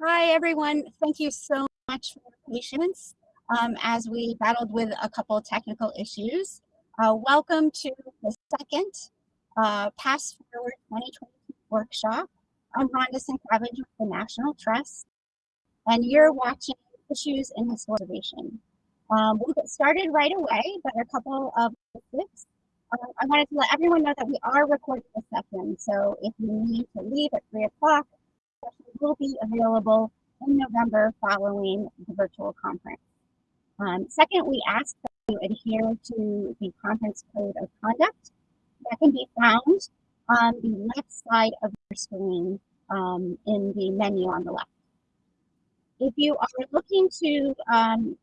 Hi, everyone. Thank you so much for your patience um, as we battled with a couple technical issues. Uh, welcome to the second uh, Pass Forward 2020 workshop. I'm Rhonda Sincavage with the National Trust, and you're watching Issues in Historization. Um, we'll get started right away, but a couple of tips. Uh, I wanted to let everyone know that we are recording this session, so if you need to leave at 3 o'clock, will be available in November following the virtual conference. Um, second, we ask that you adhere to the conference code of conduct that can be found on the left side of your screen um, in the menu on the left. If you are looking to um,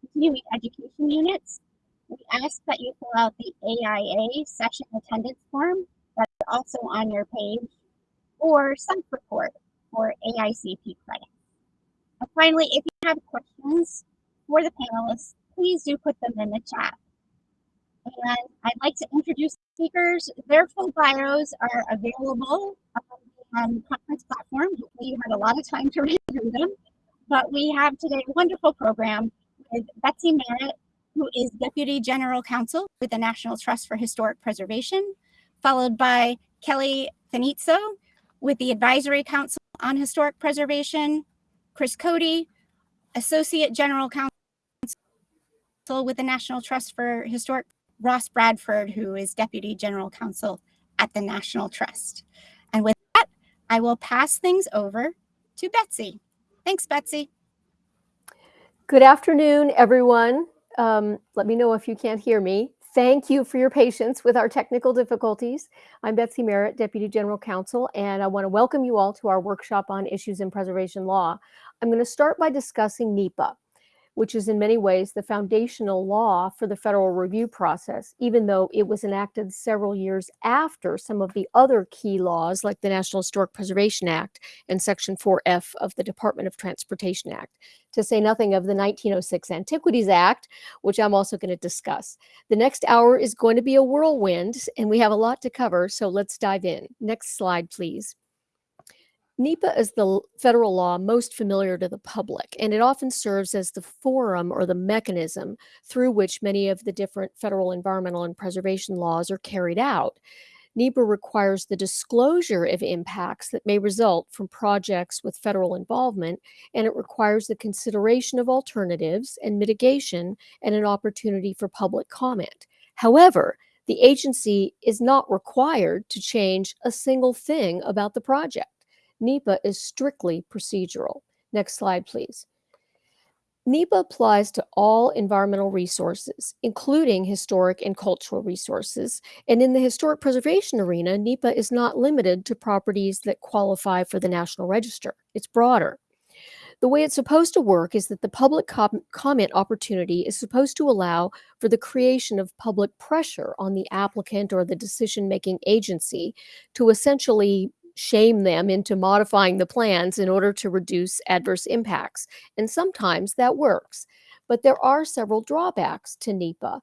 continuing education units, we ask that you fill out the AIA session attendance form that's also on your page or some report for AICP credit. And finally, if you have questions for the panelists, please do put them in the chat. And I'd like to introduce the speakers. Their full bios are available on the conference platform. You had a lot of time to read through them. But we have today a wonderful program with Betsy Merritt, who is Deputy General Counsel with the National Trust for Historic Preservation, followed by Kelly Finizzo with the Advisory Council on Historic Preservation, Chris Cody, Associate General Counsel with the National Trust for Historic, Ross Bradford, who is Deputy General Counsel at the National Trust. And with that, I will pass things over to Betsy. Thanks, Betsy. Good afternoon, everyone. Um, let me know if you can't hear me. Thank you for your patience with our technical difficulties. I'm Betsy Merritt, Deputy General Counsel, and I want to welcome you all to our workshop on issues in preservation law. I'm going to start by discussing NEPA which is in many ways the foundational law for the federal review process, even though it was enacted several years after some of the other key laws like the National Historic Preservation Act and Section 4F of the Department of Transportation Act, to say nothing of the 1906 Antiquities Act, which I'm also going to discuss. The next hour is going to be a whirlwind, and we have a lot to cover, so let's dive in. Next slide, please. NEPA is the federal law most familiar to the public, and it often serves as the forum or the mechanism through which many of the different federal environmental and preservation laws are carried out. NEPA requires the disclosure of impacts that may result from projects with federal involvement, and it requires the consideration of alternatives and mitigation and an opportunity for public comment. However, the agency is not required to change a single thing about the project. NEPA is strictly procedural. Next slide, please. NEPA applies to all environmental resources, including historic and cultural resources. And in the historic preservation arena, NEPA is not limited to properties that qualify for the National Register. It's broader. The way it's supposed to work is that the public com comment opportunity is supposed to allow for the creation of public pressure on the applicant or the decision-making agency to essentially shame them into modifying the plans in order to reduce adverse impacts. And sometimes that works. But there are several drawbacks to NEPA.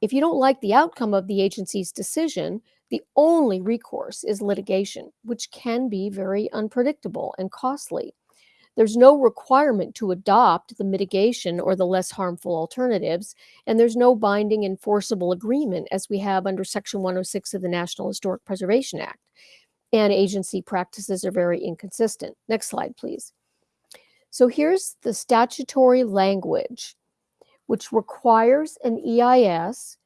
If you don't like the outcome of the agency's decision, the only recourse is litigation, which can be very unpredictable and costly. There's no requirement to adopt the mitigation or the less harmful alternatives, and there's no binding enforceable agreement as we have under Section 106 of the National Historic Preservation Act and agency practices are very inconsistent. Next slide, please. So here's the statutory language, which requires an EIS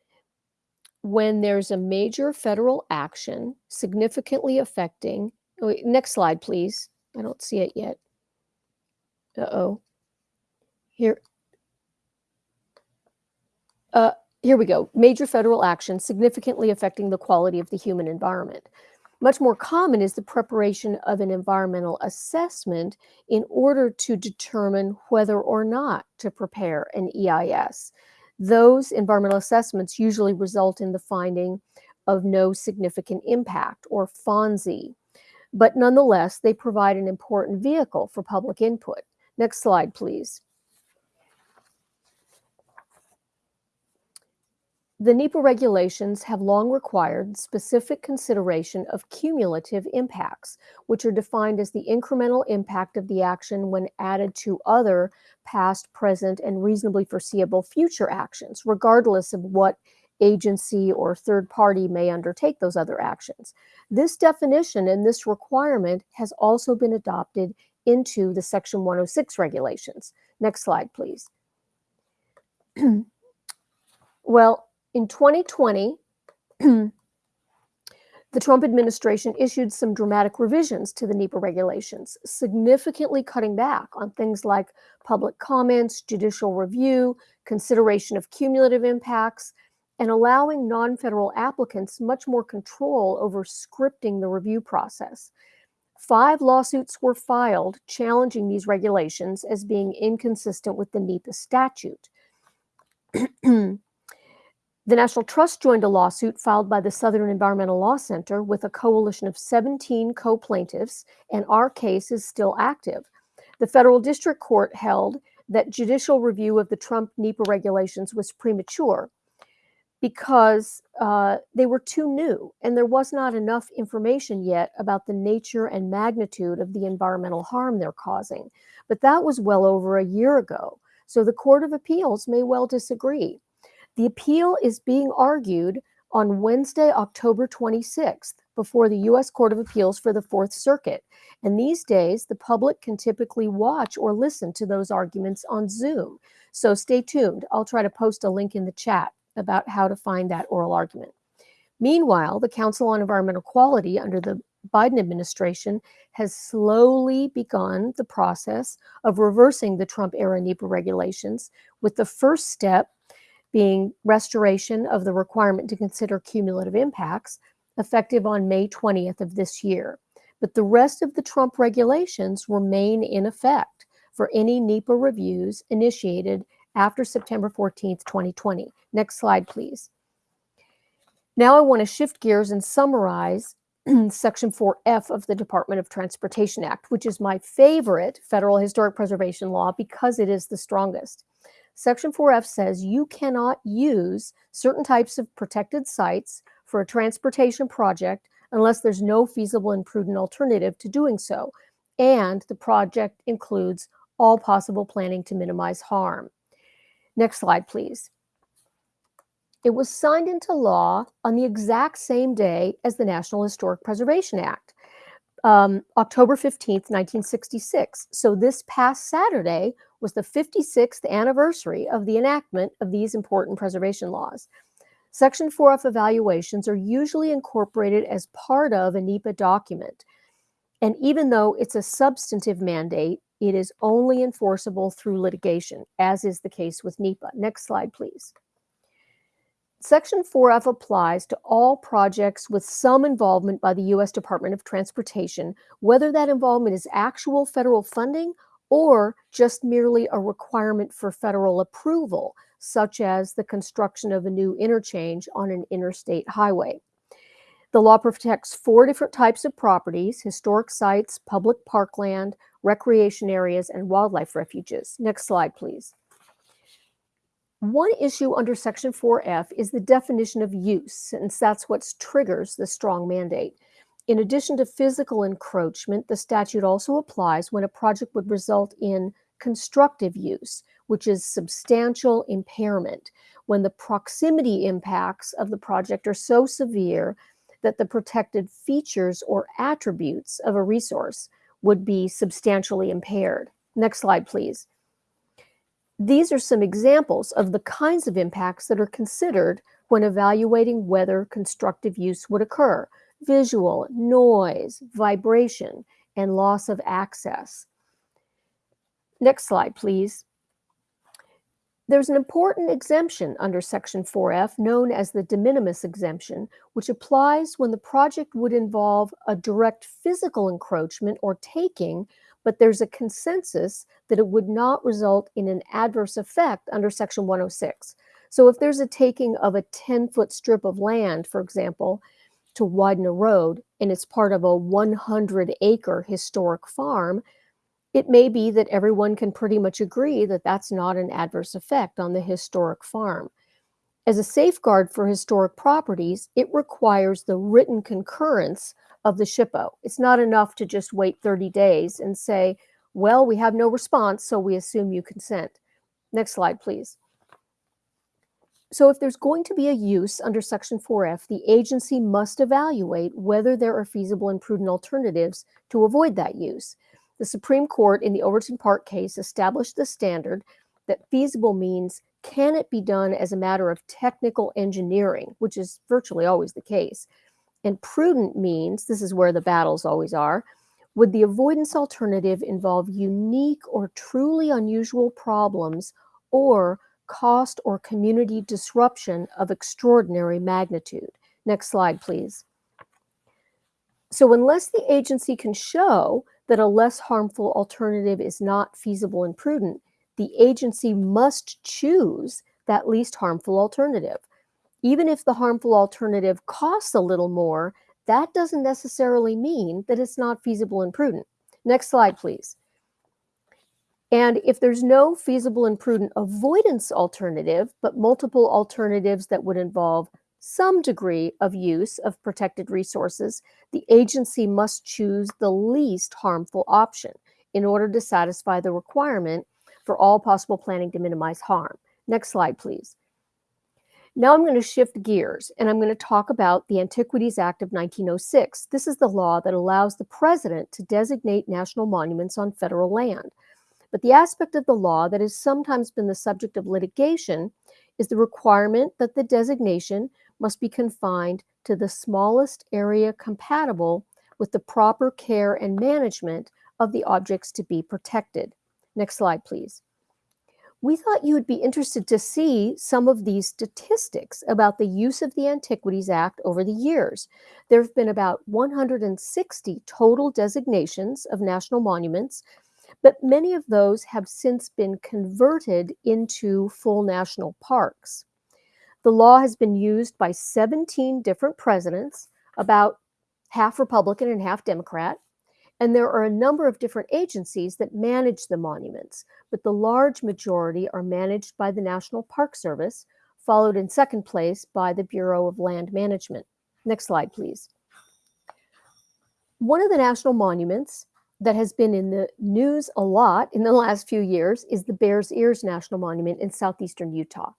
when there's a major federal action significantly affecting, oh, next slide, please. I don't see it yet. Uh-oh. Here. Uh, here we go. Major federal action significantly affecting the quality of the human environment. Much more common is the preparation of an environmental assessment in order to determine whether or not to prepare an EIS. Those environmental assessments usually result in the finding of no significant impact or FONSI, but nonetheless, they provide an important vehicle for public input. Next slide, please. The NEPA regulations have long required specific consideration of cumulative impacts, which are defined as the incremental impact of the action when added to other past, present, and reasonably foreseeable future actions, regardless of what agency or third party may undertake those other actions. This definition and this requirement has also been adopted into the Section 106 regulations. Next slide, please. well, in 2020, the Trump administration issued some dramatic revisions to the NEPA regulations, significantly cutting back on things like public comments, judicial review, consideration of cumulative impacts, and allowing non-federal applicants much more control over scripting the review process. Five lawsuits were filed challenging these regulations as being inconsistent with the NEPA statute. the National Trust joined a lawsuit filed by the Southern Environmental Law Center with a coalition of 17 co-plaintiffs, and our case is still active. The federal district court held that judicial review of the Trump NEPA regulations was premature because uh, they were too new and there was not enough information yet about the nature and magnitude of the environmental harm they're causing. But that was well over a year ago. So the Court of Appeals may well disagree. The appeal is being argued on Wednesday, October 26th, before the U.S. Court of Appeals for the Fourth Circuit. And these days, the public can typically watch or listen to those arguments on Zoom. So stay tuned. I'll try to post a link in the chat about how to find that oral argument. Meanwhile, the Council on Environmental Quality under the Biden administration has slowly begun the process of reversing the Trump era NEPA regulations, with the first step being restoration of the requirement to consider cumulative impacts effective on May 20th of this year. But the rest of the Trump regulations remain in effect for any NEPA reviews initiated after September 14th, 2020. Next slide, please. Now I want to shift gears and summarize Section 4F of the Department of Transportation Act, which is my favorite federal historic preservation law because it is the strongest. Section 4F says you cannot use certain types of protected sites for a transportation project unless there's no feasible and prudent alternative to doing so. And the project includes all possible planning to minimize harm. Next slide, please. It was signed into law on the exact same day as the National Historic Preservation Act, um, October 15th, 1966. So this past Saturday was the 56th anniversary of the enactment of these important preservation laws. Section 4F evaluations are usually incorporated as part of a NEPA document. And even though it's a substantive mandate, it is only enforceable through litigation, as is the case with NEPA. Next slide, please. Section 4F applies to all projects with some involvement by the U.S. Department of Transportation, whether that involvement is actual federal funding or just merely a requirement for federal approval, such as the construction of a new interchange on an interstate highway. The law protects four different types of properties, historic sites, public parkland, recreation areas, and wildlife refuges. Next slide, please. One issue under Section 4F is the definition of use, since that's what triggers the strong mandate. In addition to physical encroachment, the statute also applies when a project would result in constructive use, which is substantial impairment, when the proximity impacts of the project are so severe that the protected features or attributes of a resource would be substantially impaired. Next slide, please. These are some examples of the kinds of impacts that are considered when evaluating whether constructive use would occur. Visual, noise, vibration, and loss of access. Next slide, please. There's an important exemption under Section 4F known as the de minimis exemption, which applies when the project would involve a direct physical encroachment or taking, but there's a consensus that it would not result in an adverse effect under Section 106. So if there's a taking of a 10-foot strip of land, for example, to widen a road, and it's part of a 100-acre historic farm, it may be that everyone can pretty much agree that that's not an adverse effect on the historic farm. As a safeguard for historic properties, it requires the written concurrence of the SHPO. It's not enough to just wait 30 days and say, well, we have no response, so we assume you consent. Next slide, please. So if there's going to be a use under Section 4F, the agency must evaluate whether there are feasible and prudent alternatives to avoid that use. The Supreme Court in the Overton Park case established the standard that feasible means can it be done as a matter of technical engineering, which is virtually always the case. And prudent means, this is where the battles always are, would the avoidance alternative involve unique or truly unusual problems or cost or community disruption of extraordinary magnitude? Next slide, please. So unless the agency can show that a less harmful alternative is not feasible and prudent, the agency must choose that least harmful alternative. Even if the harmful alternative costs a little more, that doesn't necessarily mean that it's not feasible and prudent. Next slide, please. And if there's no feasible and prudent avoidance alternative, but multiple alternatives that would involve some degree of use of protected resources, the agency must choose the least harmful option in order to satisfy the requirement for all possible planning to minimize harm. Next slide, please. Now I'm going to shift gears and I'm going to talk about the Antiquities Act of 1906. This is the law that allows the president to designate national monuments on federal land. But the aspect of the law that has sometimes been the subject of litigation is the requirement that the designation must be confined to the smallest area compatible with the proper care and management of the objects to be protected. Next slide, please. We thought you would be interested to see some of these statistics about the use of the Antiquities Act over the years. There have been about 160 total designations of national monuments, but many of those have since been converted into full national parks. The law has been used by 17 different presidents, about half Republican and half Democrat. And there are a number of different agencies that manage the monuments, but the large majority are managed by the National Park Service, followed in second place by the Bureau of Land Management. Next slide, please. One of the national monuments that has been in the news a lot in the last few years is the Bears Ears National Monument in southeastern Utah.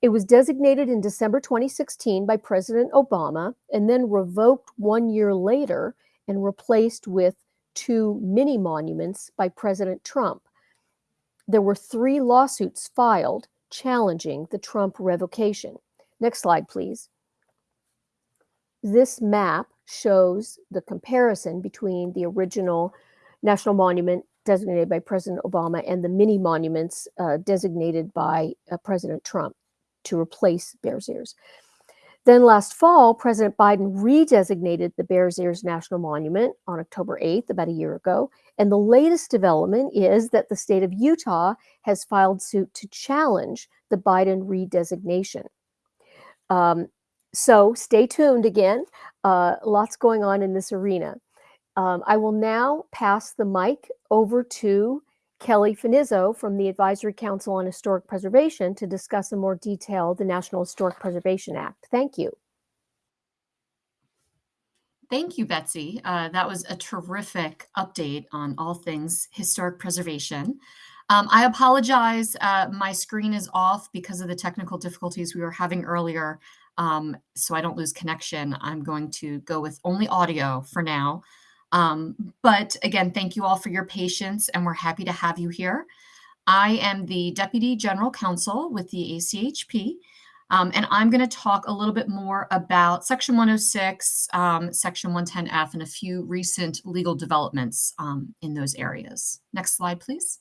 It was designated in December 2016 by President Obama and then revoked one year later and replaced with two mini monuments by President Trump. There were three lawsuits filed challenging the Trump revocation. Next slide, please. This map shows the comparison between the original national monument designated by President Obama and the mini monuments uh, designated by uh, President Trump to replace Bears Ears. Then last fall, President Biden redesignated the Bears Ears National Monument on October 8th, about a year ago. And the latest development is that the state of Utah has filed suit to challenge the Biden redesignation. Um, so stay tuned again. Uh, lots going on in this arena. Um, I will now pass the mic over to Kelly Finizzo from the Advisory Council on Historic Preservation to discuss in more detail the National Historic Preservation Act. Thank you. Thank you, Betsy. Uh, that was a terrific update on all things historic preservation. Um, I apologize, uh, my screen is off because of the technical difficulties we were having earlier, um, so I don't lose connection. I'm going to go with only audio for now. Um, but again, thank you all for your patience, and we're happy to have you here. I am the Deputy General Counsel with the ACHP, um, and I'm going to talk a little bit more about Section 106, um, Section 110F, and a few recent legal developments um, in those areas. Next slide, please.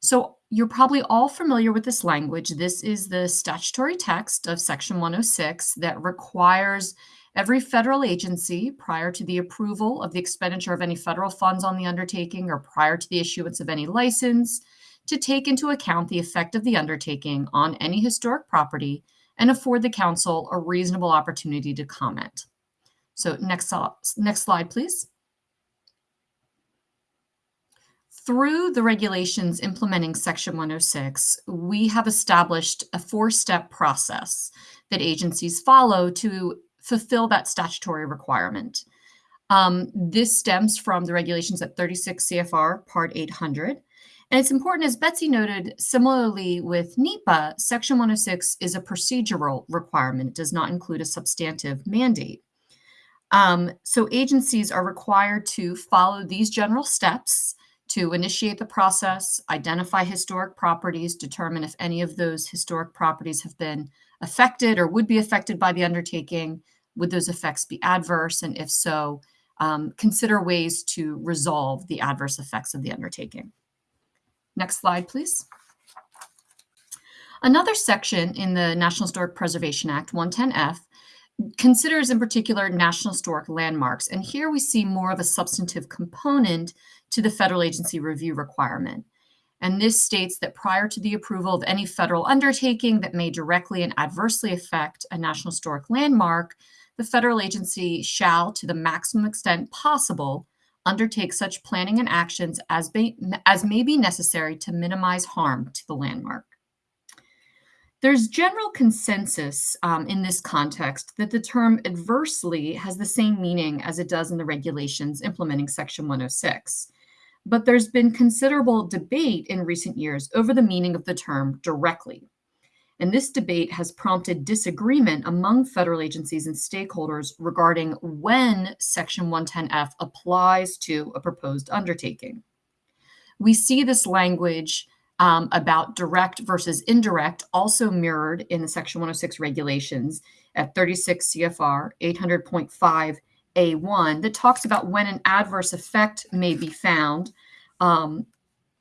So you're probably all familiar with this language. This is the statutory text of Section 106 that requires Every federal agency, prior to the approval of the expenditure of any federal funds on the undertaking or prior to the issuance of any license, to take into account the effect of the undertaking on any historic property and afford the council a reasonable opportunity to comment. So next, next slide, please. through the regulations implementing Section 106, we have established a four-step process that agencies follow to fulfill that statutory requirement. Um, this stems from the regulations at 36 CFR Part 800. And it's important, as Betsy noted, similarly with NEPA, Section 106 is a procedural requirement. It does not include a substantive mandate. Um, so agencies are required to follow these general steps to initiate the process, identify historic properties, determine if any of those historic properties have been affected or would be affected by the undertaking, would those effects be adverse, and if so, um, consider ways to resolve the adverse effects of the undertaking. Next slide, please. Another section in the National Historic Preservation Act, 110F, considers in particular National Historic Landmarks. And here we see more of a substantive component to the federal agency review requirement. And this states that prior to the approval of any federal undertaking that may directly and adversely affect a National Historic Landmark, the federal agency shall, to the maximum extent possible, undertake such planning and actions as, be, as may be necessary to minimize harm to the landmark. There's general consensus um, in this context that the term adversely has the same meaning as it does in the regulations implementing Section 106. But there's been considerable debate in recent years over the meaning of the term directly. And this debate has prompted disagreement among federal agencies and stakeholders regarding when Section 110F applies to a proposed undertaking. We see this language um, about direct versus indirect also mirrored in the Section 106 regulations at 36 CFR 800.5 A1 that talks about when an adverse effect may be found um,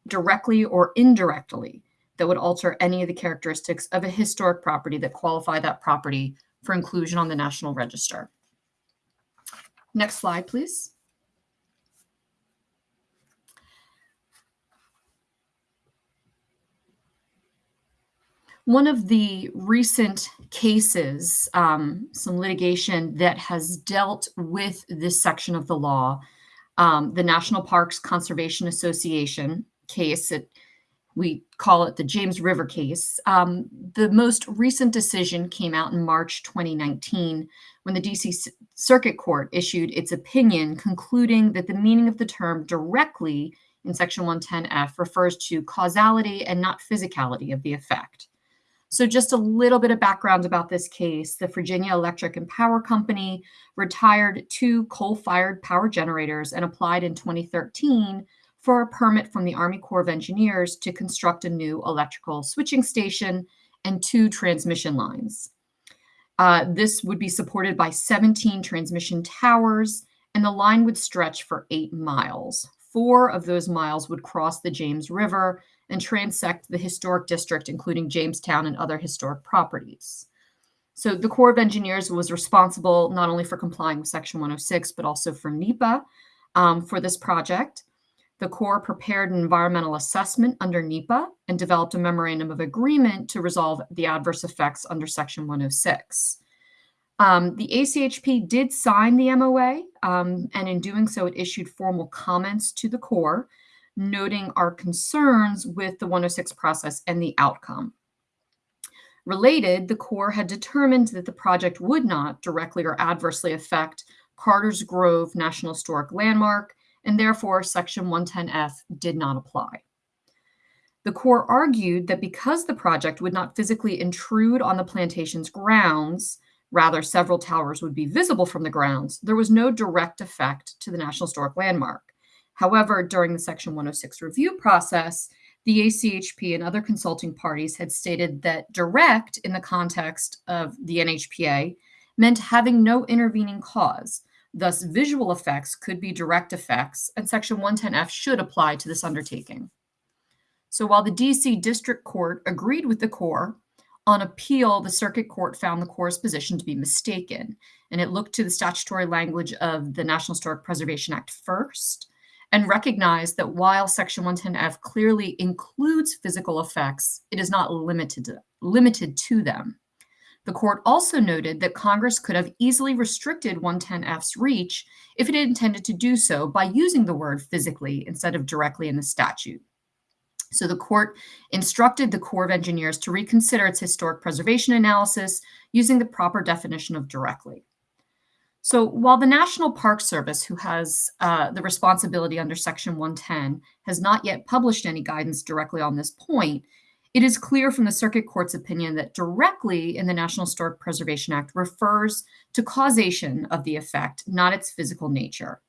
directly or indirectly that would alter any of the characteristics of a historic property that qualify that property for inclusion on the National Register. Next slide, please. One of the recent cases, um, some litigation that has dealt with this section of the law, um, the National Parks Conservation Association case, it we call it the James River case. Um, the most recent decision came out in March 2019 when the DC Circuit Court issued its opinion concluding that the meaning of the term directly in Section 110F refers to causality and not physicality of the effect. So, just a little bit of background about this case. The Virginia Electric and Power Company retired two coal fired power generators and applied in 2013 for a permit from the Army Corps of Engineers to construct a new electrical switching station and two transmission lines. Uh, this would be supported by 17 transmission towers, and the line would stretch for eight miles. Four of those miles would cross the James River and transect the historic district, including Jamestown and other historic properties. So the Corps of Engineers was responsible not only for complying with Section 106, but also for NEPA um, for this project. The Corps prepared an environmental assessment under NEPA and developed a memorandum of agreement to resolve the adverse effects under Section 106. Um, the ACHP did sign the MOA, um, and in doing so, it issued formal comments to the Corps, noting our concerns with the 106 process and the outcome. Related, the Corps had determined that the project would not directly or adversely affect Carter's Grove National Historic Landmark and therefore Section 110F did not apply. The Corps argued that because the project would not physically intrude on the plantation's grounds, rather several towers would be visible from the grounds, there was no direct effect to the National Historic Landmark. However, during the Section 106 review process, the ACHP and other consulting parties had stated that direct in the context of the NHPA meant having no intervening cause, Thus, visual effects could be direct effects, and Section 110F should apply to this undertaking. So while the DC District Court agreed with the Corps, on appeal, the Circuit Court found the Corps' position to be mistaken, and it looked to the statutory language of the National Historic Preservation Act first and recognized that while Section 110F clearly includes physical effects, it is not limited to, limited to them. The court also noted that Congress could have easily restricted 110F's reach if it intended to do so by using the word physically instead of directly in the statute. So the court instructed the Corps of Engineers to reconsider its historic preservation analysis using the proper definition of directly. So while the National Park Service, who has uh, the responsibility under Section 110, has not yet published any guidance directly on this point, it is clear from the Circuit Court's opinion that directly in the National Historic Preservation Act refers to causation of the effect, not its physical nature.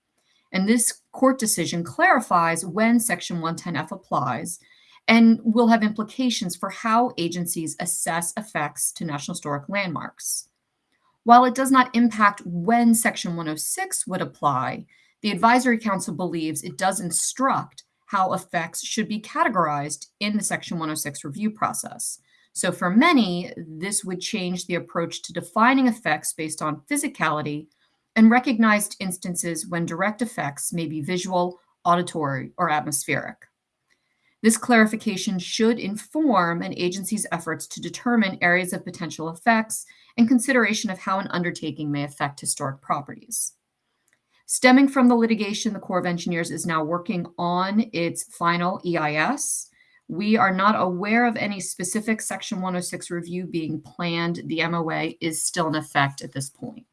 And this court decision clarifies when Section 110F applies and will have implications for how agencies assess effects to National Historic landmarks. While it does not impact when Section 106 would apply, the Advisory Council believes it does instruct how effects should be categorized in the Section 106 review process. So for many, this would change the approach to defining effects based on physicality and recognized instances when direct effects may be visual, auditory, or atmospheric. This clarification should inform an agency's efforts to determine areas of potential effects and consideration of how an undertaking may affect historic properties. Stemming from the litigation, the Corps of Engineers is now working on its final EIS. We are not aware of any specific Section 106 review being planned. The MOA is still in effect at this point.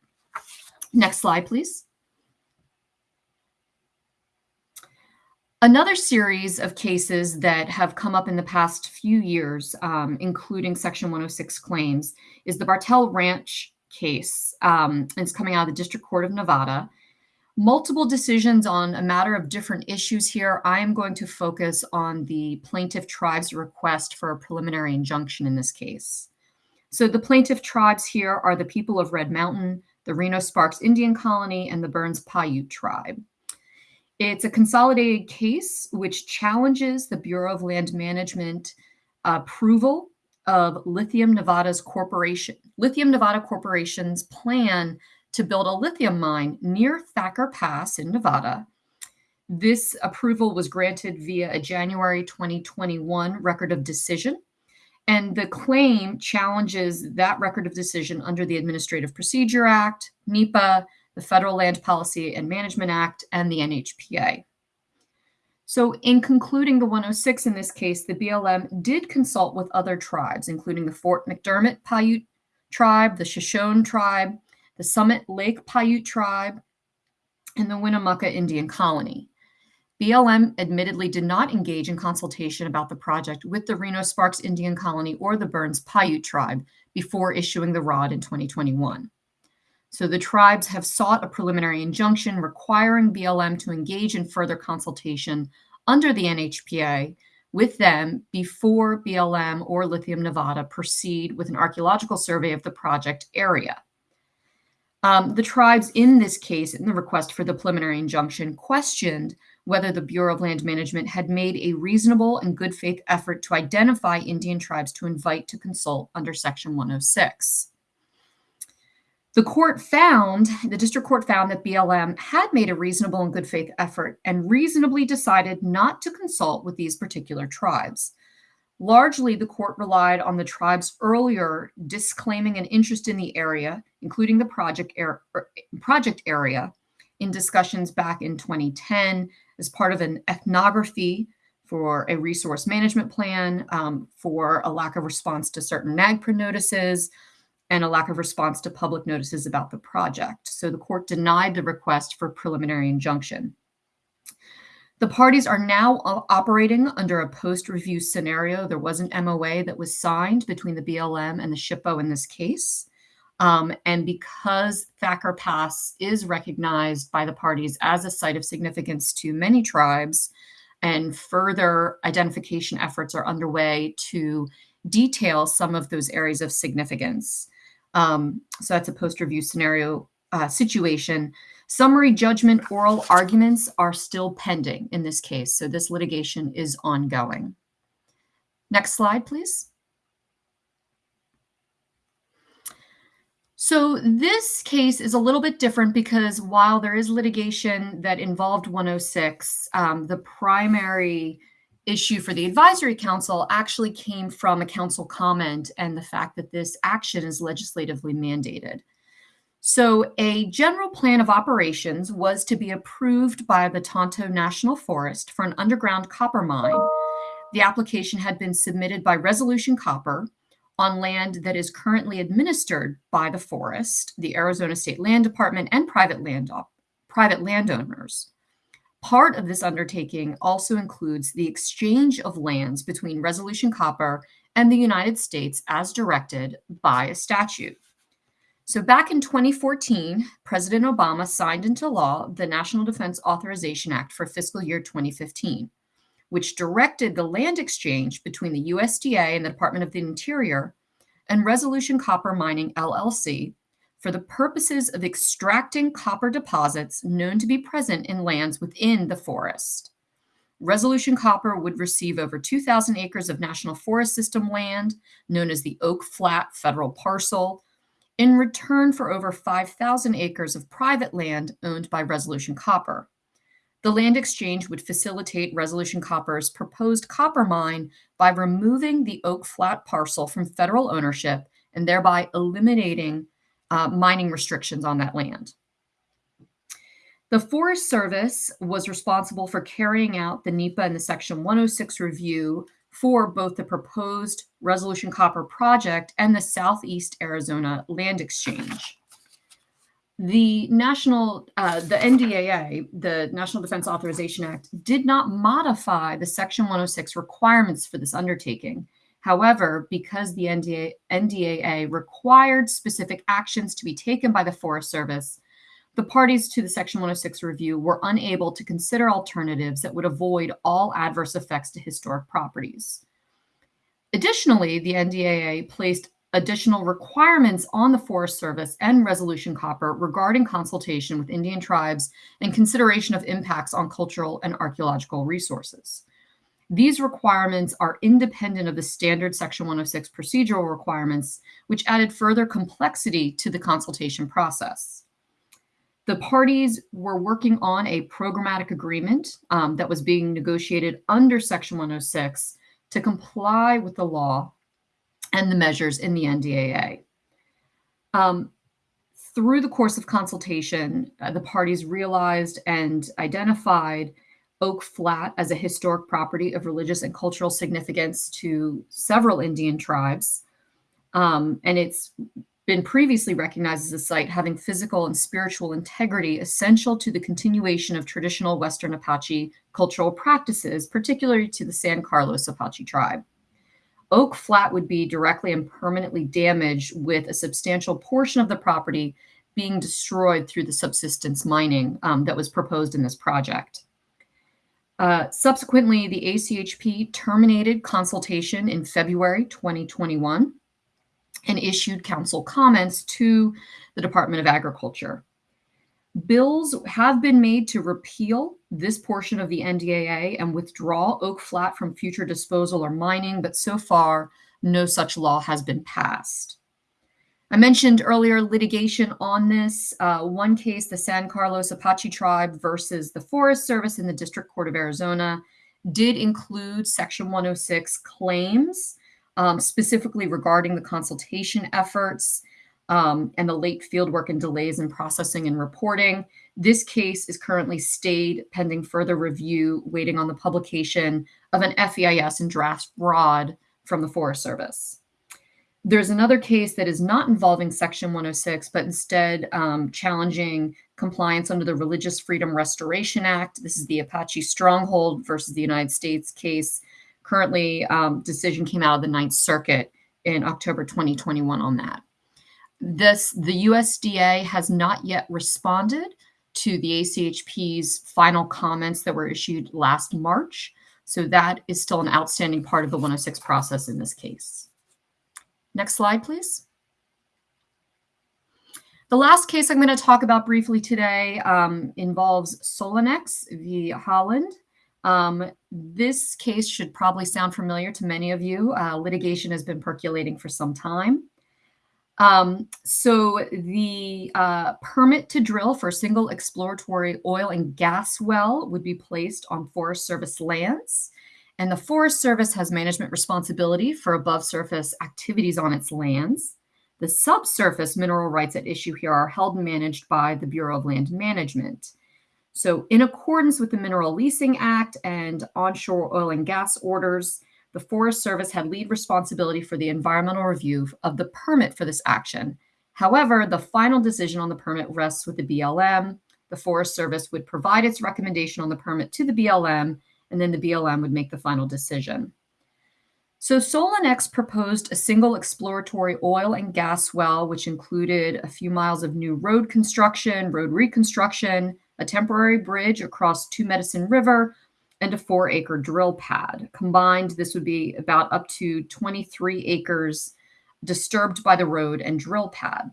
Next slide, please. Another series of cases that have come up in the past few years, um, including Section 106 claims, is the Bartell Ranch case. Um, it's coming out of the District Court of Nevada. Multiple decisions on a matter of different issues here. I am going to focus on the plaintiff tribe's request for a preliminary injunction in this case. So the plaintiff tribes here are the people of Red Mountain, the Reno Sparks Indian Colony, and the Burns Paiute tribe. It's a consolidated case which challenges the Bureau of Land Management approval of Lithium Nevada's corporation, Lithium Nevada Corporation's plan to build a lithium mine near Thacker Pass in Nevada. This approval was granted via a January 2021 record of decision. And the claim challenges that record of decision under the Administrative Procedure Act, NEPA, the Federal Land Policy and Management Act, and the NHPA. So, in concluding the 106 in this case, the BLM did consult with other tribes, including the Fort McDermitt Paiute tribe, the Shoshone tribe, the Summit Lake Paiute tribe, and the Winnemucca Indian Colony. BLM admittedly did not engage in consultation about the project with the Reno Sparks Indian Colony or the Burns Paiute tribe before issuing the ROD in 2021. So the tribes have sought a preliminary injunction requiring BLM to engage in further consultation under the NHPA with them before BLM or Lithium Nevada proceed with an archaeological survey of the project area. Um, the tribes in this case, in the request for the preliminary injunction, questioned whether the Bureau of Land Management had made a reasonable and good faith effort to identify Indian tribes to invite to consult under Section 106. The court found, the district court found that BLM had made a reasonable and good faith effort and reasonably decided not to consult with these particular tribes. Largely, the court relied on the tribe's earlier disclaiming an interest in the area, including the project, er, project area, in discussions back in 2010 as part of an ethnography for a resource management plan, um, for a lack of response to certain NAGPRA notices, and a lack of response to public notices about the project. So the court denied the request for preliminary injunction. The parties are now operating under a post-review scenario. There was an MOA that was signed between the BLM and the SHPO in this case. Um, and because Thacker Pass is recognized by the parties as a site of significance to many tribes, and further identification efforts are underway to detail some of those areas of significance. Um, so that's a post-review scenario uh, situation. Summary judgment oral arguments are still pending in this case. So this litigation is ongoing. Next slide, please. So this case is a little bit different because while there is litigation that involved 106, um, the primary issue for the advisory council actually came from a council comment and the fact that this action is legislatively mandated. So a general plan of operations was to be approved by the Tonto National Forest for an underground copper mine. The application had been submitted by Resolution Copper on land that is currently administered by the forest, the Arizona State Land Department, and private land private landowners. Part of this undertaking also includes the exchange of lands between Resolution Copper and the United States as directed by a statute. So back in 2014, President Obama signed into law the National Defense Authorization Act for fiscal year 2015, which directed the land exchange between the USDA and the Department of the Interior and Resolution Copper Mining LLC for the purposes of extracting copper deposits known to be present in lands within the forest. Resolution Copper would receive over 2,000 acres of National Forest System land, known as the Oak Flat Federal Parcel, in return for over 5,000 acres of private land owned by Resolution Copper. The land exchange would facilitate Resolution Copper's proposed copper mine by removing the Oak Flat parcel from federal ownership and thereby eliminating uh, mining restrictions on that land. The Forest Service was responsible for carrying out the NEPA and the Section 106 review for both the proposed Resolution Copper project and the Southeast Arizona Land Exchange. The national, uh, the NDAA, the National Defense Authorization Act, did not modify the Section 106 requirements for this undertaking. However, because the NDA, NDAA required specific actions to be taken by the Forest Service, the parties to the Section 106 review were unable to consider alternatives that would avoid all adverse effects to historic properties. Additionally, the NDAA placed additional requirements on the Forest Service and Resolution Copper regarding consultation with Indian tribes and consideration of impacts on cultural and archaeological resources. These requirements are independent of the standard Section 106 procedural requirements, which added further complexity to the consultation process. The parties were working on a programmatic agreement um, that was being negotiated under Section 106 to comply with the law and the measures in the NDAA. Um, through the course of consultation, uh, the parties realized and identified Oak Flat as a historic property of religious and cultural significance to several Indian tribes. Um, and it's been previously recognized as a site having physical and spiritual integrity essential to the continuation of traditional Western Apache cultural practices, particularly to the San Carlos Apache tribe. Oak Flat would be directly and permanently damaged with a substantial portion of the property being destroyed through the subsidence mining um, that was proposed in this project. Uh, subsequently, the ACHP terminated consultation in February 2021 and issued council comments to the Department of Agriculture. Bills have been made to repeal this portion of the NDAA and withdraw Oak Flat from future disposal or mining, but so far, no such law has been passed. I mentioned earlier litigation on this. Uh, one case, the San Carlos Apache tribe versus the Forest Service in the District Court of Arizona, did include Section 106 claims, um, specifically regarding the consultation efforts um, and the late fieldwork and delays in processing and reporting. This case is currently stayed pending further review, waiting on the publication of an FEIS and draft ROD from the Forest Service. There's another case that is not involving Section 106, but instead um, challenging compliance under the Religious Freedom Restoration Act. This is the Apache Stronghold versus the United States case. Currently, um, decision came out of the Ninth Circuit in October 2021 on that. This the USDA has not yet responded to the ACHP's final comments that were issued last March. So that is still an outstanding part of the 106 process in this case. Next slide, please. The last case I'm going to talk about briefly today um, involves Solenex v. Haaland. Um, this case should probably sound familiar to many of you. Uh, litigation has been percolating for some time. Um, so the uh, permit to drill for a single exploratory oil and gas well would be placed on Forest Service lands And the Forest Service has management responsibility for above surface activities on its lands. The subsurface mineral rights at issue here are held and managed by the Bureau of Land Management. So, in accordance with the Mineral Leasing Act and onshore oil and gas orders, the Forest Service had lead responsibility for the environmental review of the permit for this action. However, the final decision on the permit rests with the BLM. The Forest Service would provide its recommendation on the permit to the BLM, and then the BLM would make the final decision. So Solenex proposed a single exploratory oil and gas well, which included a few miles of new road construction, road reconstruction, a temporary bridge across Two Medicine River, and a four acre drill pad. Combined, this would be about up to 23 acres disturbed by the road and drill pad.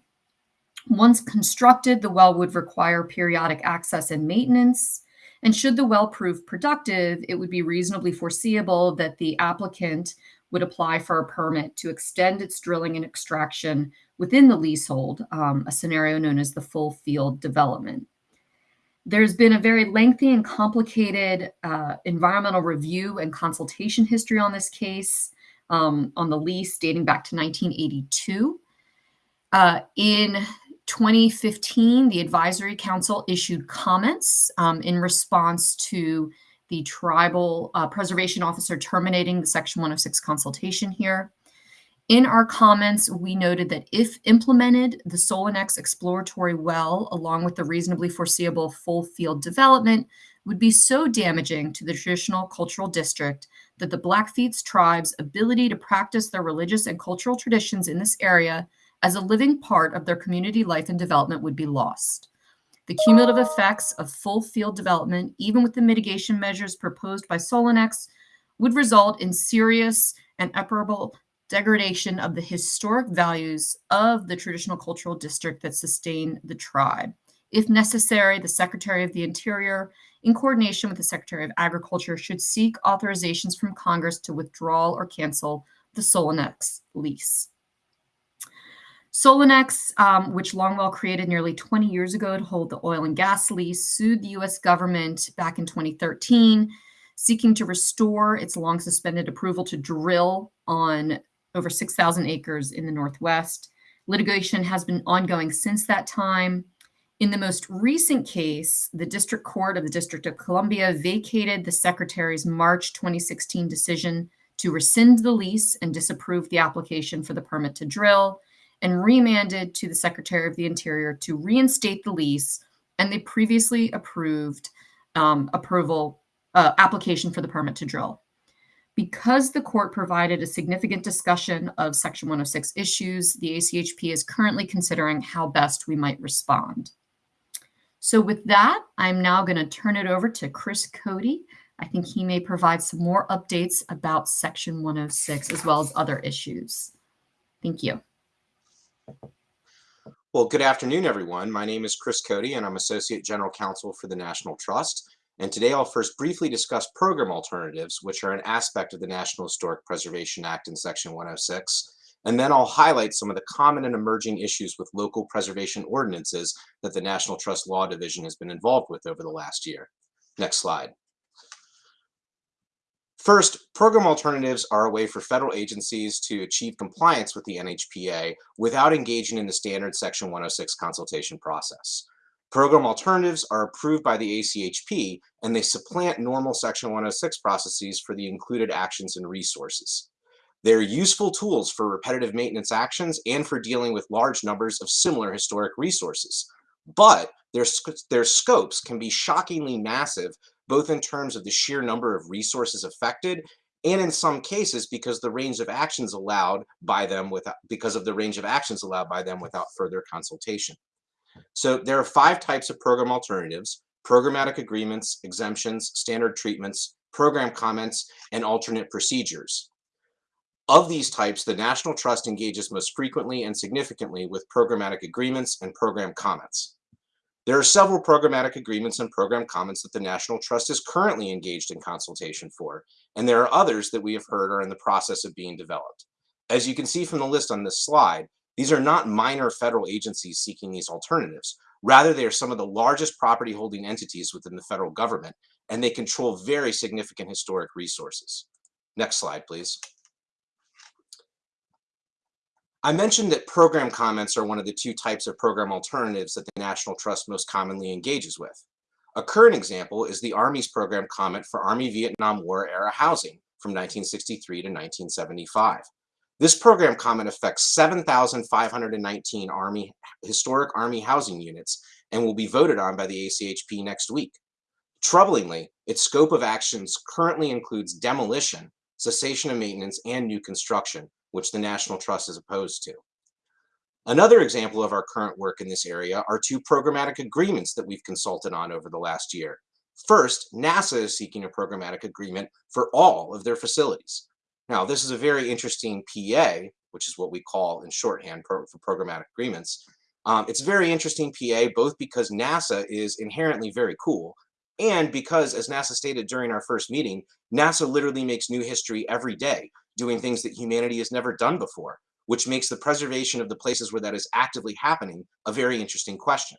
Once constructed, the well would require periodic access and maintenance. And should the well prove productive, it would be reasonably foreseeable that the applicant would apply for a permit to extend its drilling and extraction within the leasehold, um, a scenario known as the full field development. There's been a very lengthy and complicated uh, environmental review and consultation history on this case, um, on the lease dating back to 1982. Uh, in 2015, the Advisory Council issued comments um, in response to the tribal uh, preservation officer terminating the Section 106 consultation here. In our comments, we noted that if implemented, the Solenex exploratory well, along with the reasonably foreseeable full field development, would be so damaging to the traditional cultural district that the Blackfeet tribe's ability to practice their religious and cultural traditions in this area as a living part of their community life and development would be lost. The cumulative effects of full field development, even with the mitigation measures proposed by Solenex, would result in serious and irreparable degradation of the historic values of the traditional cultural district that sustain the tribe. If necessary, the Secretary of the Interior, in coordination with the Secretary of Agriculture, should seek authorizations from Congress to withdraw or cancel the Solenex lease. Solenex, um, which Longwell created nearly 20 years ago to hold the oil and gas lease, sued the US government back in 2013, seeking to restore its long suspended approval to drill on over 6,000 acres in the Northwest. Litigation has been ongoing since that time. In the most recent case, the District Court of the District of Columbia vacated the Secretary's March 2016 decision to rescind the lease and disapprove the application for the permit to drill, and remanded to the Secretary of the Interior to reinstate the lease and the previously approved um, approval uh, application for the permit to drill. Because the court provided a significant discussion of Section 106 issues, the ACHP is currently considering how best we might respond. So with that, I'm now going to turn it over to Chris Cody. I think he may provide some more updates about Section 106 as well as other issues. Thank you. Well, good afternoon, everyone. My name is Chris Cody, and I'm Associate General Counsel for the National Trust. And today I'll first briefly discuss program alternatives, which are an aspect of the National Historic Preservation Act in Section 106. And then I'll highlight some of the common and emerging issues with local preservation ordinances that the National Trust Law Division has been involved with over the last year. Next slide. First, program alternatives are a way for federal agencies to achieve compliance with the NHPA without engaging in the standard Section 106 consultation process. Program alternatives are approved by the ACHP and they supplant normal Section 106 processes for the included actions and resources. They're useful tools for repetitive maintenance actions and for dealing with large numbers of similar historic resources. But their, their scopes can be shockingly massive both in terms of the sheer number of resources affected and in some cases because the range of actions allowed by them without because of the range of actions allowed by them without further consultation. So there are five types of program alternatives, programmatic agreements, exemptions, standard treatments, program comments, and alternate procedures. Of these types, the National Trust engages most frequently and significantly with programmatic agreements and program comments. There are several programmatic agreements and program comments that the National Trust is currently engaged in consultation for, and there are others that we have heard are in the process of being developed. As you can see from the list on this slide, these are not minor federal agencies seeking these alternatives. Rather, they are some of the largest property holding entities within the federal government, and they control very significant historic resources. Next slide, please. I mentioned that program comments are one of the two types of program alternatives that the National Trust most commonly engages with. A current example is the Army's program comment for Army Vietnam War era housing from 1963 to 1975. This program comment affects 7,519 Army historic Army housing units and will be voted on by the ACHP next week. Troublingly, its scope of actions currently includes demolition, cessation of maintenance, and new construction, which the National Trust is opposed to. Another example of our current work in this area are two programmatic agreements that we've consulted on over the last year. First, NASA is seeking a programmatic agreement for all of their facilities. Now, this is a very interesting PA, which is what we call in shorthand pro for programmatic agreements. Um, it's a very interesting PA, both because NASA is inherently very cool, and because, as NASA stated during our first meeting, NASA literally makes new history every day, doing things that humanity has never done before, which makes the preservation of the places where that is actively happening a very interesting question.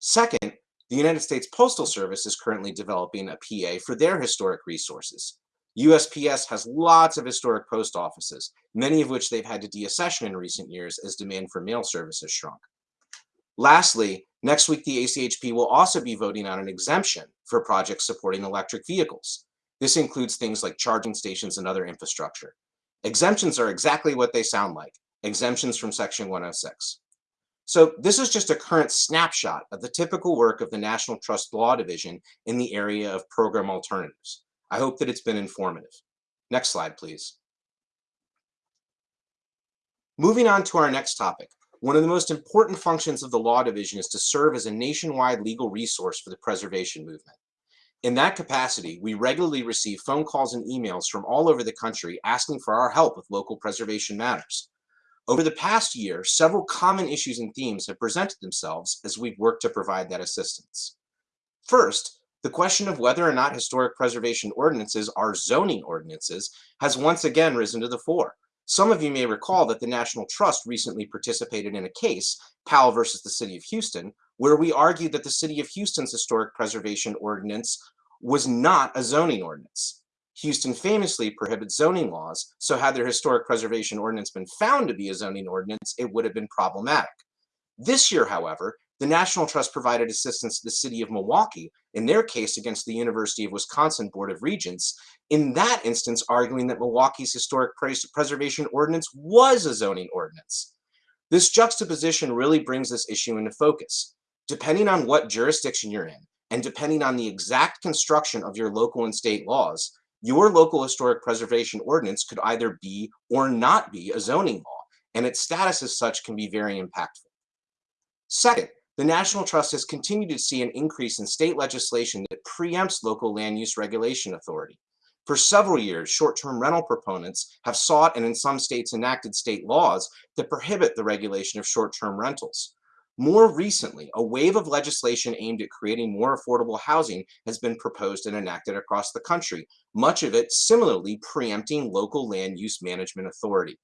Second, the United States Postal Service is currently developing a PA for their historic resources. USPS has lots of historic post offices, many of which they've had to deaccession in recent years as demand for mail service has shrunk. Lastly, next week the ACHP will also be voting on an exemption for projects supporting electric vehicles. This includes things like charging stations and other infrastructure. Exemptions are exactly what they sound like, exemptions from Section 106. So this is just a current snapshot of the typical work of the National Trust Law Division in the area of program alternatives. I hope that it's been informative. Next slide, please. Moving on to our next topic, one of the most important functions of the Law Division is to serve as a nationwide legal resource for the preservation movement. In that capacity, we regularly receive phone calls and emails from all over the country asking for our help with local preservation matters. Over the past year, several common issues and themes have presented themselves as we've worked to provide that assistance. First, the question of whether or not historic preservation ordinances are zoning ordinances has once again risen to the fore. Some of you may recall that the National Trust recently participated in a case, Powell versus the City of Houston, where we argued that the City of Houston's historic preservation ordinance was not a zoning ordinance. Houston famously prohibits zoning laws, so had their historic preservation ordinance been found to be a zoning ordinance, it would have been problematic. This year, however, the National Trust provided assistance to the city of Milwaukee in their case against the University of Wisconsin Board of Regents, in that instance arguing that Milwaukee's historic preservation ordinance was a zoning ordinance. This juxtaposition really brings this issue into focus. Depending on what jurisdiction you're in, and depending on the exact construction of your local and state laws, your local historic preservation ordinance could either be or not be a zoning law, and its status as such can be very impactful. Second, the National Trust has continued to see an increase in state legislation that preempts local land use regulation authority. For several years, short-term rental proponents have sought and in some states enacted state laws that prohibit the regulation of short-term rentals. More recently, a wave of legislation aimed at creating more affordable housing has been proposed and enacted across the country, much of it similarly preempting local land use management authority.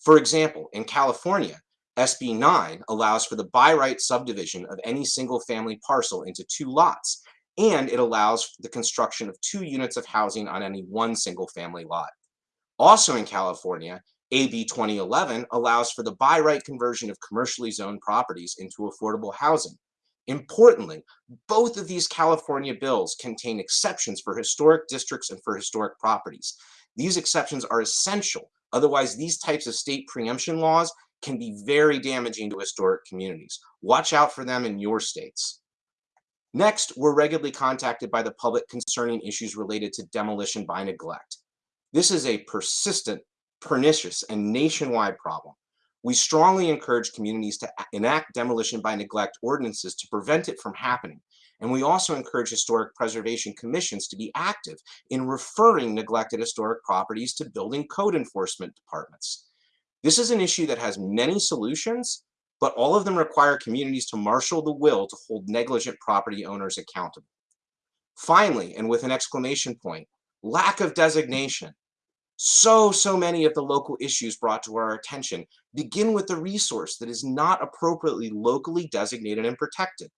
For example, in California, SB 9 allows for the by right subdivision of any single family parcel into two lots, and it allows the construction of two units of housing on any one single family lot. Also in California, AB 2011 allows for the by right conversion of commercially zoned properties into affordable housing. Importantly, both of these California bills contain exceptions for historic districts and for historic properties. These exceptions are essential. Otherwise, these types of state preemption laws can be very damaging to historic communities. Watch out for them in your states. Next, we're regularly contacted by the public concerning issues related to demolition by neglect. This is a persistent pernicious and nationwide problem. We strongly encourage communities to enact demolition by neglect ordinances to prevent it from happening. And we also encourage historic preservation commissions to be active in referring neglected historic properties to building code enforcement departments. This is an issue that has many solutions, but all of them require communities to marshal the will to hold negligent property owners accountable. Finally, and with an exclamation point, lack of designation so, so many of the local issues brought to our attention begin with a resource that is not appropriately locally designated and protected.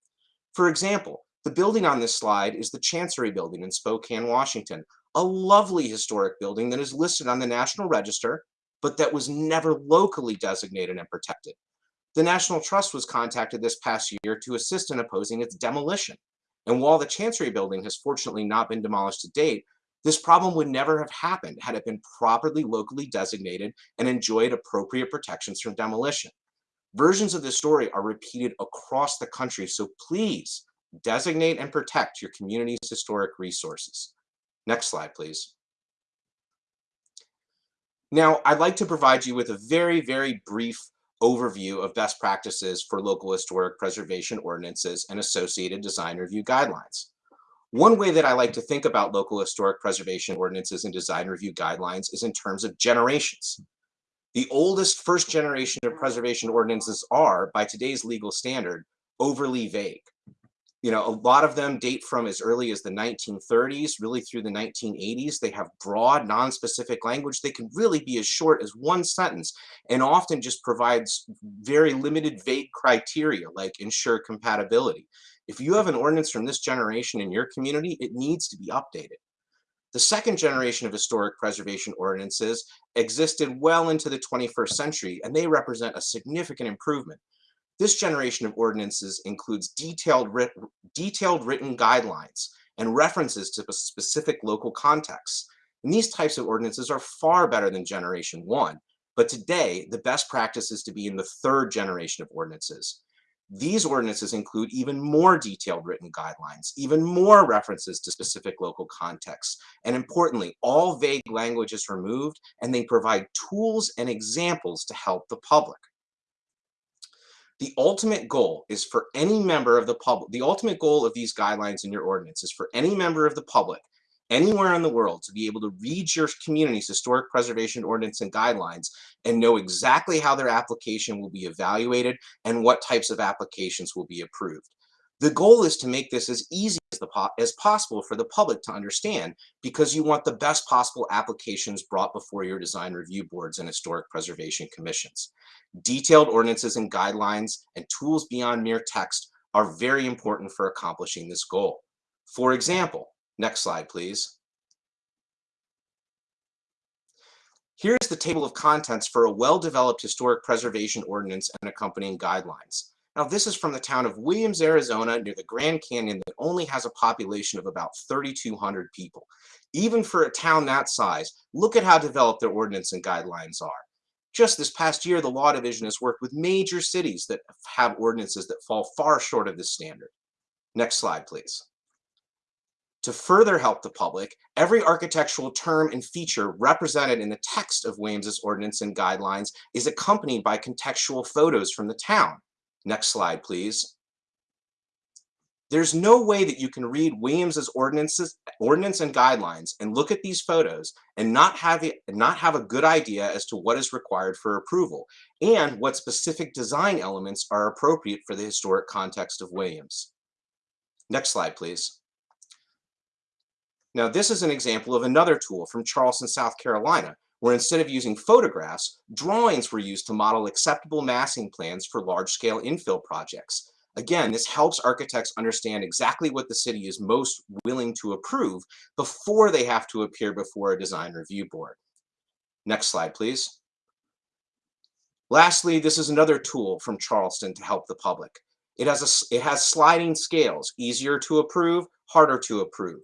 For example, the building on this slide is the Chancery Building in Spokane, Washington, a lovely historic building that is listed on the National Register, but that was never locally designated and protected. The National Trust was contacted this past year to assist in opposing its demolition. And while the Chancery building has fortunately not been demolished to date, this problem would never have happened had it been properly locally designated and enjoyed appropriate protections from demolition. Versions of this story are repeated across the country, so please designate and protect your community's historic resources. Next slide, please. Now, I'd like to provide you with a very, very brief overview of best practices for local historic preservation ordinances and associated design review guidelines. One way that I like to think about local historic preservation ordinances and design review guidelines is in terms of generations. The oldest first generation of preservation ordinances are, by today's legal standard, overly vague you know, a lot of them date from as early as the 1930s, really through the 1980s. They have broad, non-specific language. They can really be as short as one sentence and often just provides very limited vague criteria like ensure compatibility. If you have an ordinance from this generation in your community, it needs to be updated. The second generation of historic preservation ordinances existed well into the 21st century, and they represent a significant improvement. This generation of ordinances includes detailed, writ detailed written guidelines and references to specific local contexts. And these types of ordinances are far better than generation one. But today, the best practice is to be in the third generation of ordinances. These ordinances include even more detailed written guidelines, even more references to specific local contexts, and importantly, all vague language is removed and they provide tools and examples to help the public. The ultimate goal is for any member of the public, the ultimate goal of these guidelines in your ordinance is for any member of the public anywhere in the world to be able to read your community's historic preservation ordinance and guidelines and know exactly how their application will be evaluated and what types of applications will be approved. The goal is to make this as easy as, the as possible for the public to understand because you want the best possible applications brought before your design review boards and historic preservation commissions. Detailed ordinances and guidelines and tools beyond mere text are very important for accomplishing this goal. For example, next slide, please. Here's the table of contents for a well-developed historic preservation ordinance and accompanying guidelines. Now, this is from the town of Williams, Arizona, near the Grand Canyon that only has a population of about 3,200 people. Even for a town that size, look at how developed their ordinance and guidelines are. Just this past year, the Law Division has worked with major cities that have ordinances that fall far short of this standard. Next slide, please. To further help the public, every architectural term and feature represented in the text of Williams's ordinance and guidelines is accompanied by contextual photos from the town. Next slide, please. There's no way that you can read Williams's ordinances, ordinance and guidelines and look at these photos and not have, not have a good idea as to what is required for approval and what specific design elements are appropriate for the historic context of Williams. Next slide, please. Now, this is an example of another tool from Charleston, South Carolina, where instead of using photographs, drawings were used to model acceptable massing plans for large-scale infill projects. Again, this helps architects understand exactly what the city is most willing to approve before they have to appear before a design review board. Next slide, please. Lastly, this is another tool from Charleston to help the public. It has, a, it has sliding scales, easier to approve, harder to approve.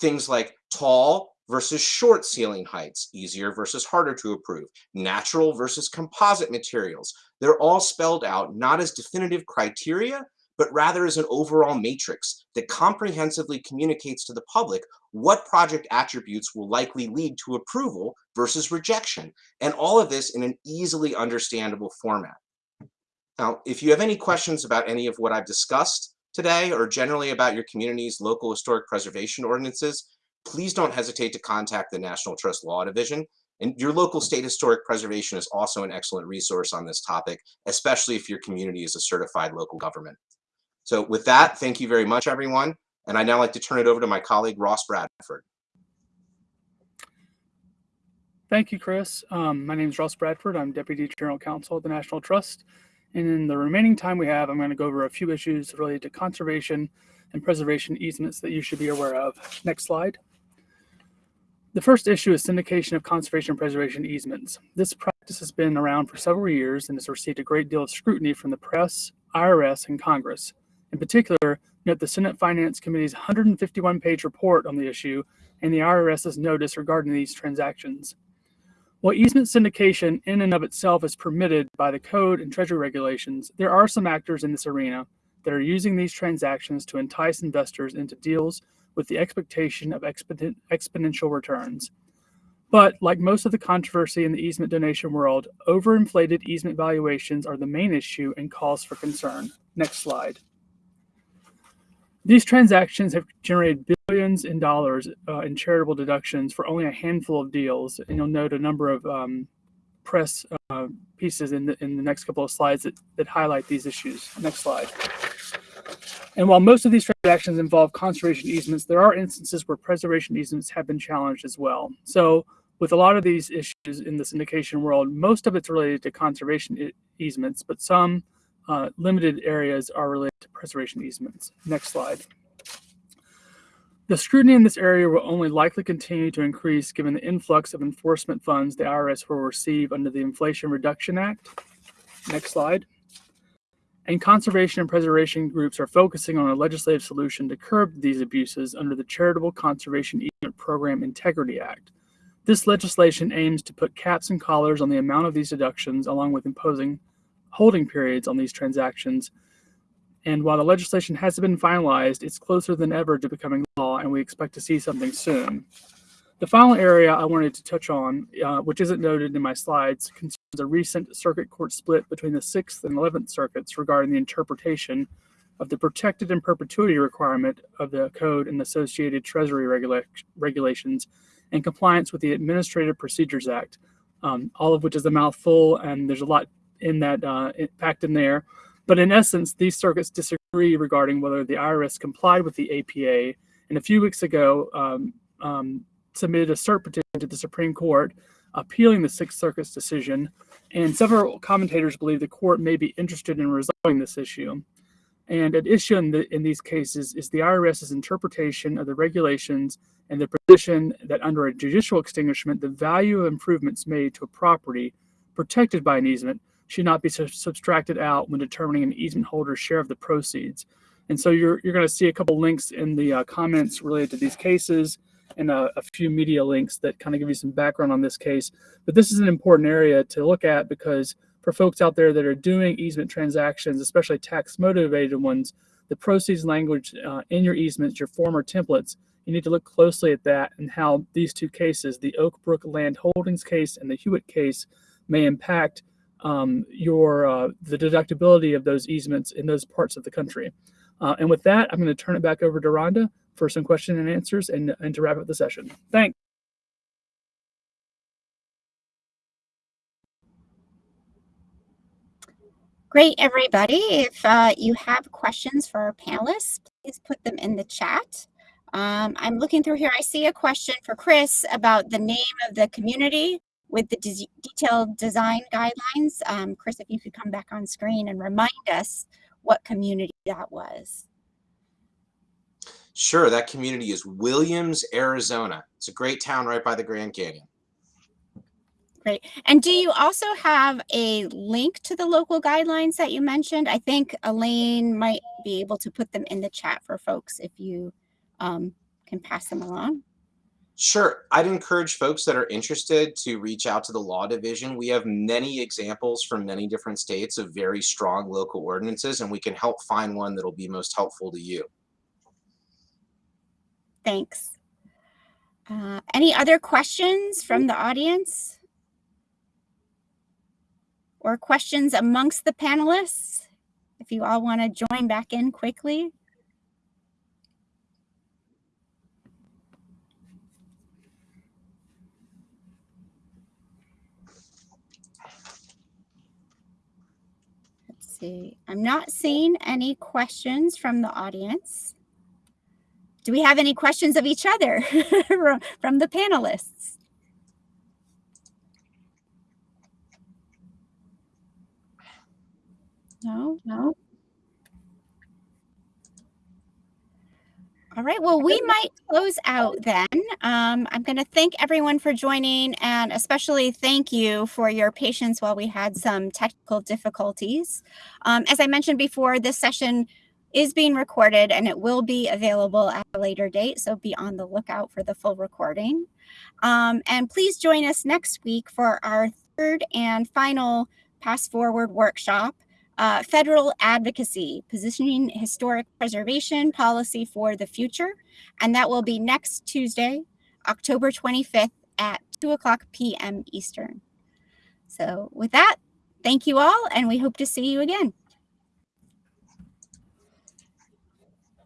Things like tall, versus short ceiling heights, easier versus harder to approve, natural versus composite materials. They're all spelled out not as definitive criteria, but rather as an overall matrix that comprehensively communicates to the public what project attributes will likely lead to approval versus rejection, and all of this in an easily understandable format. Now, if you have any questions about any of what I've discussed today or generally about your community's local historic preservation ordinances, please don't hesitate to contact the National Trust Law Division. And your local state historic preservation is also an excellent resource on this topic, especially if your community is a certified local government. So with that, thank you very much, everyone. And I'd now like to turn it over to my colleague, Ross Bradford. Thank you, Chris. Um, my name is Ross Bradford. I'm Deputy General Counsel at the National Trust. And in the remaining time we have, I'm going to go over a few issues related to conservation and preservation easements that you should be aware of. Next slide. The first issue is syndication of conservation preservation easements. This practice has been around for several years and has received a great deal of scrutiny from the press, IRS, and Congress. In particular, note the Senate Finance Committee's 151 page report on the issue and the IRS's notice regarding these transactions. While easement syndication in and of itself is permitted by the code and treasury regulations, there are some actors in this arena that are using these transactions to entice investors into deals with the expectation of exponent, exponential returns. But like most of the controversy in the easement donation world, overinflated easement valuations are the main issue and cause for concern. Next slide. These transactions have generated billions in dollars uh, in charitable deductions for only a handful of deals, and you'll note a number of um, press uh, pieces in the, in the next couple of slides that, that highlight these issues. Next slide. And while most of these transactions involve conservation easements, there are instances where preservation easements have been challenged as well. So with a lot of these issues in the syndication world, most of it's related to conservation easements, but some uh, limited areas are related to preservation easements. Next slide. The scrutiny in this area will only likely continue to increase given the influx of enforcement funds the IRS will receive under the Inflation Reduction Act. Next slide. And conservation and preservation groups are focusing on a legislative solution to curb these abuses under the Charitable Conservation Easement Program Integrity Act. This legislation aims to put caps and collars on the amount of these deductions along with imposing holding periods on these transactions. And while the legislation hasn't been finalized, it's closer than ever to becoming law, and we expect to see something soon. The final area I wanted to touch on, uh, which isn't noted in my slides, concerns a recent circuit court split between the 6th and 11th circuits regarding the interpretation of the protected in perpetuity requirement of the code and associated treasury regula regulations in compliance with the Administrative Procedures Act, um, all of which is a mouthful, and there's a lot in that uh, packed in there. But in essence, these circuits disagree regarding whether the IRS complied with the APA. And a few weeks ago, um, um, submitted a cert petition to the Supreme Court appealing the Sixth Circuit's decision. And several commentators believe the court may be interested in resolving this issue. And at issue in, the, in these cases is the IRS's interpretation of the regulations and the position that under a judicial extinguishment, the value of improvements made to a property protected by an easement should not be subtracted out when determining an easement holder's share of the proceeds. And so you're, you're going to see a couple links in the uh, comments related to these cases and a, a, few media links that kind of give you some background on this case. But this is an important area to look at because for folks out there that are doing easement transactions, especially tax motivated ones, the proceeds language uh, in your easements, your former templates, you need to look closely at that and how these two cases, the Oakbrook Land Holdings case and the Hewitt case, may impact um, your uh, the deductibility of those easements in those parts of the country. Uh, and with that, I'm going to turn it back over to Rhonda for some question and answers and, and to wrap up the session. Thanks. Great, everybody. If uh, you have questions for our panelists, please put them in the chat. Um, I'm looking through here. I see a question for Chris about the name of the community with the de detailed design guidelines. Um, Chris, if you could come back on screen and remind us what community that was. Sure, that community is Williams, Arizona. It's a great town right by the Grand Canyon. Great. And do you also have a link to the local guidelines that you mentioned? I think Elaine might be able to put them in the chat for folks if you um, can pass them along. Sure. I'd encourage folks that are interested to reach out to the law division. We have many examples from many different states of very strong local ordinances, and we can help find one that'll be most helpful to you. Thanks. Uh, any other questions from the audience? Or questions amongst the panelists? If you all want to join back in quickly. see. I'm not seeing any questions from the audience. Do we have any questions of each other from the panelists? No, no. All right. Well, we might close out then. Um, I'm going to thank everyone for joining and especially thank you for your patience while we had some technical difficulties. Um, as I mentioned before, this session is being recorded and it will be available at a later date. So be on the lookout for the full recording. Um, and please join us next week for our third and final PastForward workshop uh, federal advocacy, positioning historic preservation policy for the future. And that will be next Tuesday, October 25th at 2 o'clock p.m. Eastern. So with that, thank you all, and we hope to see you again.